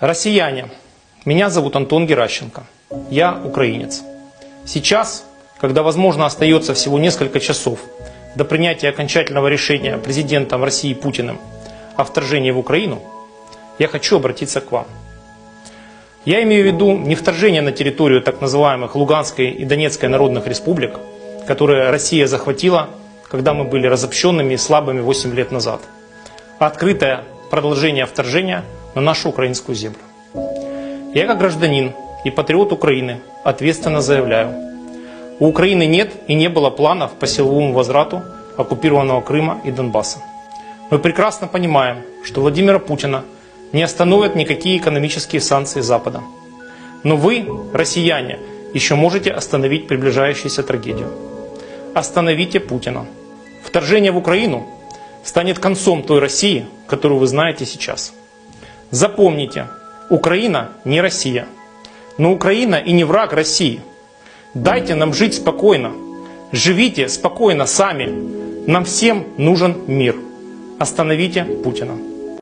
Россияне, меня зовут Антон Геращенко. Я украинец. Сейчас, когда, возможно, остается всего несколько часов до принятия окончательного решения президентом России Путиным о вторжении в Украину, я хочу обратиться к вам. Я имею в виду не вторжение на территорию так называемых Луганской и Донецкой народных республик, которые Россия захватила, когда мы были разобщенными и слабыми 8 лет назад, а открытое продолжение вторжения на нашу украинскую землю. Я как гражданин и патриот Украины ответственно заявляю, у Украины нет и не было планов по силовому возврату оккупированного Крыма и Донбасса. Мы прекрасно понимаем, что Владимира Путина не остановят никакие экономические санкции Запада. Но вы, россияне, еще можете остановить приближающуюся трагедию. Остановите Путина. Вторжение в Украину станет концом той России, которую вы знаете сейчас. Запомните, Украина не Россия. Но Украина и не враг России. Дайте нам жить спокойно. Живите спокойно сами. Нам всем нужен мир. Остановите Путина.